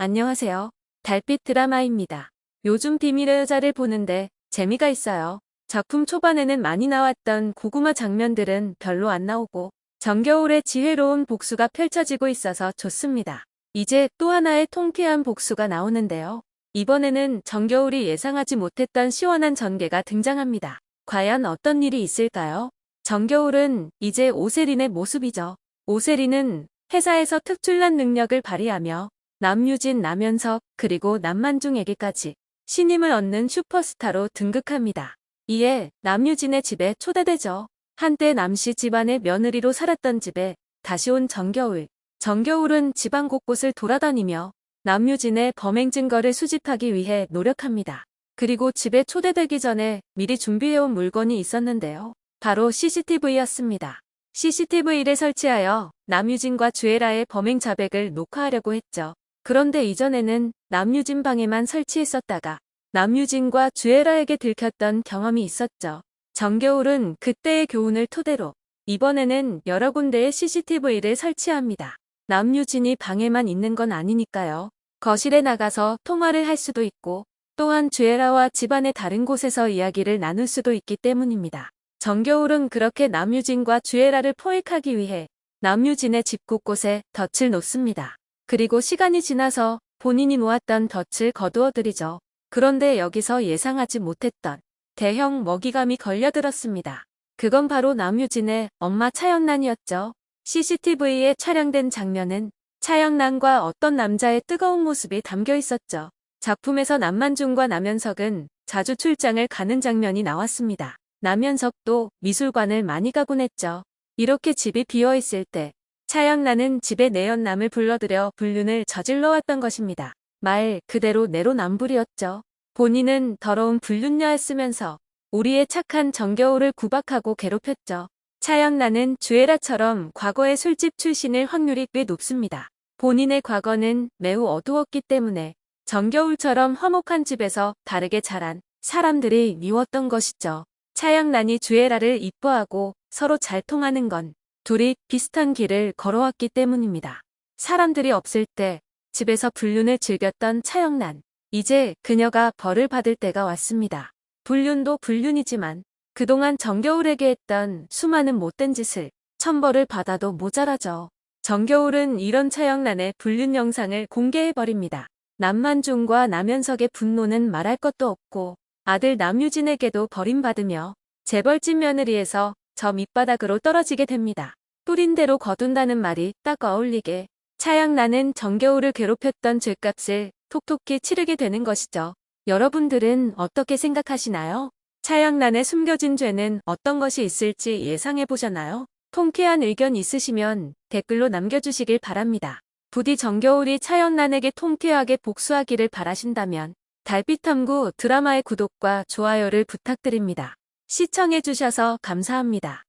안녕하세요. 달빛 드라마입니다. 요즘 비밀의 여자를 보는데 재미가 있어요. 작품 초반에는 많이 나왔던 고구마 장면들은 별로 안 나오고 정겨울의 지혜로운 복수가 펼쳐지고 있어서 좋습니다. 이제 또 하나의 통쾌한 복수가 나오는데요. 이번에는 정겨울이 예상하지 못했던 시원한 전개가 등장합니다. 과연 어떤 일이 있을까요? 정겨울은 이제 오세린의 모습이죠. 오세린은 회사에서 특출난 능력을 발휘하며 남유진, 남현석, 그리고 남만중에게까지 신임을 얻는 슈퍼스타로 등극합니다. 이에 남유진의 집에 초대되죠. 한때 남씨 집안의 며느리로 살았던 집에 다시 온 정겨울. 정겨울은 집안 곳곳을 돌아다니며 남유진의 범행 증거를 수집하기 위해 노력합니다. 그리고 집에 초대되기 전에 미리 준비해온 물건이 있었는데요. 바로 CCTV였습니다. CCTV를 설치하여 남유진과 주애라의 범행 자백을 녹화하려고 했죠. 그런데 이전에는 남유진 방에만 설치했었다가 남유진과 주애라에게 들켰던 경험이 있었죠. 정겨울은 그때의 교훈을 토대로 이번에는 여러 군데에 CCTV를 설치합니다. 남유진이 방에만 있는 건 아니니까요. 거실에 나가서 통화를 할 수도 있고 또한 주애라와 집안의 다른 곳에서 이야기를 나눌 수도 있기 때문입니다. 정겨울은 그렇게 남유진과 주애라를 포획하기 위해 남유진의 집 곳곳에 덫을 놓습니다. 그리고 시간이 지나서 본인이 모았던 덫을 거두어들이죠. 그런데 여기서 예상하지 못했던 대형 먹이감이 걸려들었습니다. 그건 바로 남유진의 엄마 차영란이었죠. CCTV에 촬영된 장면은 차영란과 어떤 남자의 뜨거운 모습이 담겨 있었죠. 작품에서 남만중과 남현석은 자주 출장을 가는 장면이 나왔습니다. 남현석도 미술관을 많이 가곤 했죠. 이렇게 집이 비어있을 때 차영란은 집에 내연남을 불러들여 불륜을 저질러 왔던 것입니다. 말 그대로 내로남불이었죠. 본인은 더러운 불륜녀였으면서 우리의 착한 정겨울을 구박하고 괴롭혔죠. 차영란은 주애라처럼 과거의 술집 출신일 확률이 꽤 높습니다. 본인의 과거는 매우 어두웠기 때문에 정겨울처럼 화목한 집에서 다르게 자란 사람들이 미웠던 것이죠. 차영란이 주애라를 이뻐하고 서로 잘 통하는 건 둘이 비슷한 길을 걸어왔기 때문입니다. 사람들이 없을 때 집에서 불륜을 즐겼던 차영란. 이제 그녀가 벌을 받을 때가 왔습니다. 불륜도 불륜이지만 그동안 정겨울에게 했던 수많은 못된 짓을 천벌을 받아도 모자라죠. 정겨울은 이런 차영란의 불륜 영상을 공개해버립니다. 남만중과 남현석의 분노는 말할 것도 없고 아들 남유진에게도 버림받으며 재벌집 며느리에서 저 밑바닥으로 떨어지게 됩니다. 뿌린 대로 거둔다는 말이 딱 어울리게 차양나는 정겨울을 괴롭혔던 죄값을 톡톡히 치르게 되는 것이죠. 여러분들은 어떻게 생각하시나요? 차양란에 숨겨진 죄는 어떤 것이 있을지 예상해 보셨나요? 통쾌한 의견 있으시면 댓글로 남겨주시길 바랍니다. 부디 정겨울이 차영란에게 통쾌하게 복수하기를 바라신다면 달빛탐구 드라마의 구독과 좋아요를 부탁드립니다. 시청해주셔서 감사합니다.